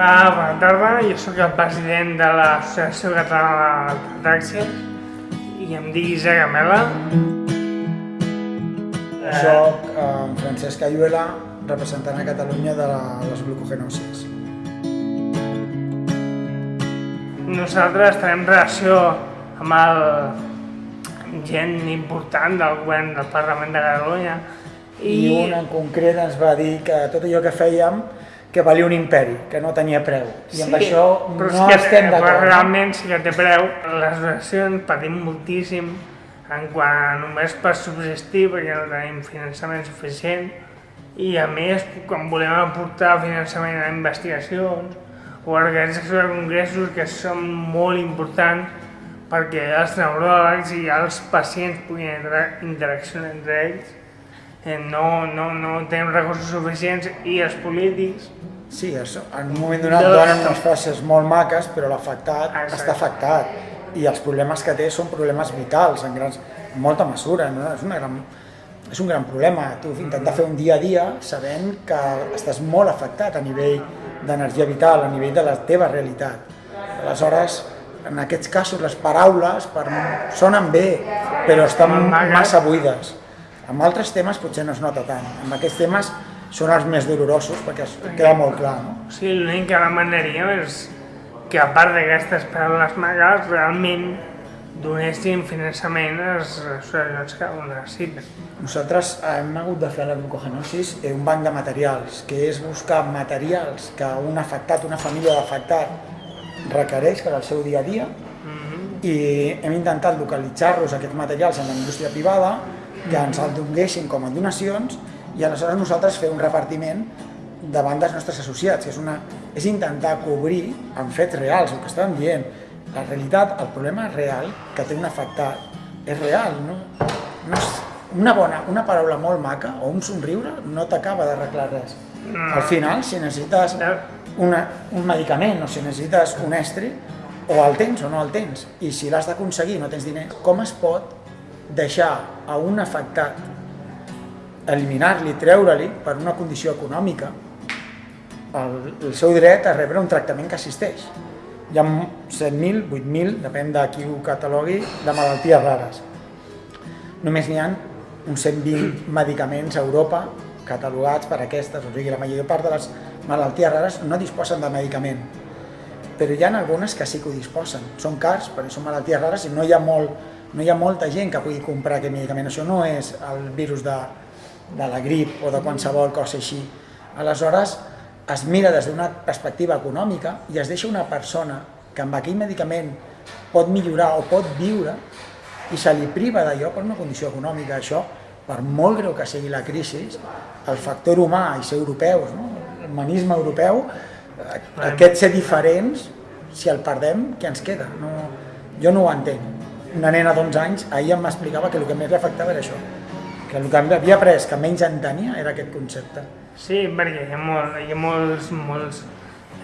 Hola, bona tarda. Jo sóc el president de l'Associació Catalana de Taxis i em dic Isaac Amela. Soc eh, Francesc Ayuela, representant a Catalunya de les glucogenosis. Nosaltres tenim relació amb el gent important del govern del Parlament de Catalunya I, I un en concret ens va dir que tot allò que fèiem que valia un imperi, que no tenia preu. I amb això però no que, estem però d'acord. realment sí que té preu. Les donacions patim moltíssim en quant a només per subsistir perquè no tenim finançament suficient i a més quan volem aportar finançament a investigacions o a organitzacions de congressos que són molt importants perquè els neuròlegs i els pacients puguin inter interaccionar entre ells eh, no, no, no tenim recursos suficients i els polítics Sí, això, en un moment donat donen unes frases molt maques, però l'afectat està afectat. I els problemes que té són problemes vitals, en, grans, en molta mesura. No? És, una gran, és un gran problema. Tu intentar fer un dia a dia sabent que estàs molt afectat a nivell d'energia vital, a nivell de la teva realitat. Aleshores, en aquests casos, les paraules per, sonen bé, però estan massa buides. Amb altres temes potser no es nota tant. Amb aquests temes són els més dolorosos perquè es queda molt clar. No? Sigui, l'únic que demanaríem és que a part d'aquestes paraules magues realment donessin finançament a les associacions que ho necessiten. Nosaltres hem hagut de fer a la glucogenosis un banc de materials, que és buscar materials que un afectat, una família d'afectat requereix per al seu dia a dia i hem intentat localitzar-los aquests materials en la indústria privada que ens el donguessin com a donacions i aleshores nosaltres fer un repartiment davant dels nostres associats, que és, una, és intentar cobrir amb fets reals, el que estàvem dient. La realitat, el problema real que té un afectat és real, no? no és una, bona, una paraula molt maca o un somriure no t'acaba d'arreglar res. Al final, si necessites una, un medicament o si necessites un estri, o el tens o no el tens. I si l'has d'aconseguir no tens diners, com es pot deixar a un afectat eliminar-li, treure-li per una condició econòmica el, el seu dret a rebre un tractament que assisteix. Hi ha 7.000, 8.000, depèn de qui ho catalogui, de malalties rares. Només n'hi ha uns 120 medicaments a Europa catalogats per aquestes, o sigui, la major part de les malalties rares no disposen de medicament, però hi ha algunes que sí que ho disposen. Són cars, perquè són malalties rares i no hi ha, molt, no hi ha molta gent que pugui comprar aquest medicament. Això no és el virus de, de la grip o de qualsevol cosa així. Aleshores, es mira des d'una perspectiva econòmica i es deixa una persona que amb aquell medicament pot millorar o pot viure i se li priva d'allò per una condició econòmica. Això, per molt greu que sigui la crisi, el factor humà i ser europeus, no? l'humanisme europeu, eh, aquest ser diferents, si el perdem, què ens queda? No, jo no ho entenc. Una nena d'11 anys ahir em explicava que el que més li afectava era això, que el que havia après, que menys entenia, era aquest concepte. Sí, perquè hi ha, molt, hi ha molts, molts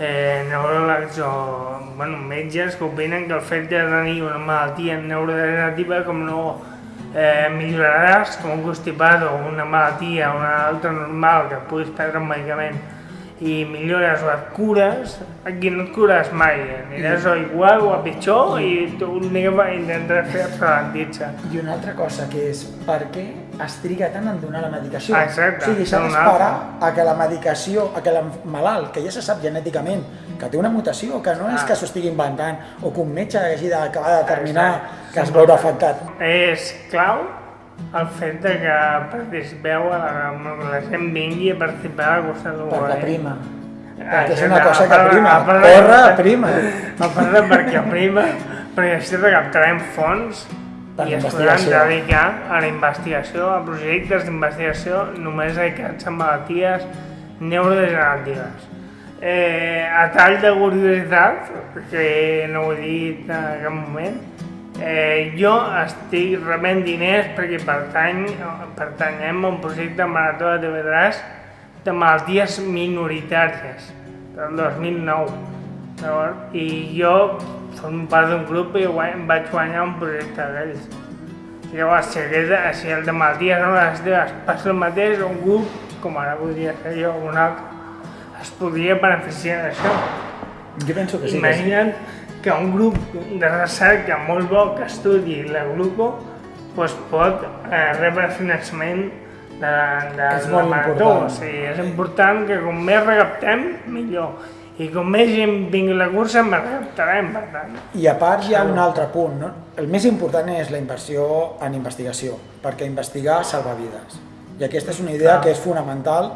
eh, neuròlegs o bueno, metges que opinen que el fet de tenir una malaltia neurodegenerativa com no eh, milloraràs com un constipat o una malaltia o una altra normal que puguis prendre un medicament i millores et cures, aquí no et cures mai, aniràs o igual o a pitjor i tu l'únic que intentaràs fer és ralentitza. I una altra cosa que és per què es triga tant en donar la medicació. Exacte, O sigui, s'ha d'esperar a que la medicació, a que el malalt, que ja se sap genèticament que té una mutació, que no és Ah. que s'ho estigui inventant, o que un metge hagi d'acabar de determinar Exacte. que es veurà afectat. És clau el fet de que participeu, a la, la gent vingui a participar a la cursa del Perquè prima. Perquè és una cosa que prima. a part de- Corre, prima. A part de perquè prima, perquè així recaptarem fons Per i es podran dedicar a la investigació, a projectes d'investigació només dedicats a malalties neurodegeneratives. Eh, a tall de curiositat, que no ho he dit en cap moment, eh, jo estic rebent diners perquè pertany, pertanyem a un projecte Marató de TV3 de malalties minoritàries del 2009. Llavors, I jo formo part d'un grup i guany, vaig guanyar un projecte d'ells. Llavors, si, aquest, si el de malalties no les teves passa el mateix, un grup, com ara podria ser jo o un altre, es podria beneficiar d'això. Jo penso que sí. que sí. Que un grup de recerca molt bo que estudi la gluco doncs pot eh, rebre finançament de, de, És de molt la marató. O sigui, és important que com més recaptem, millor. I com més gent vingui a la cursa, més recaptarem, per tant. I a part hi ha un altre punt, no? El més important és la inversió en investigació, perquè investigar salva vides. I aquesta és una idea Clar. que és fonamental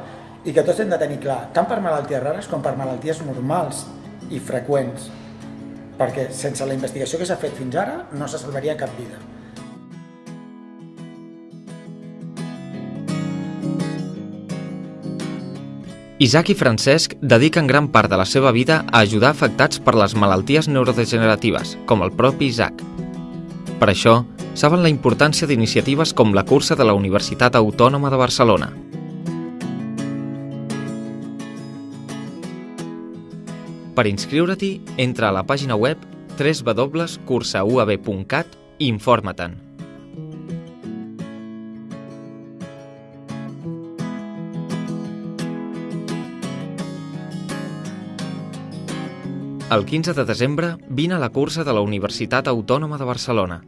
i que tots hem de tenir clar, tant per malalties rares com per malalties normals i freqüents. Perquè sense la investigació que s'ha fet fins ara no se salvaria cap vida. Isaac i Francesc dediquen gran part de la seva vida a ajudar afectats per les malalties neurodegeneratives, com el propi Isaac. Per això, saben la importància d'iniciatives com la cursa de la Universitat Autònoma de Barcelona. Per inscriure-t'hi, entra a la pàgina web www.cursauab.cat i informa-te'n. El 15 de desembre vine a la cursa de la Universitat Autònoma de Barcelona.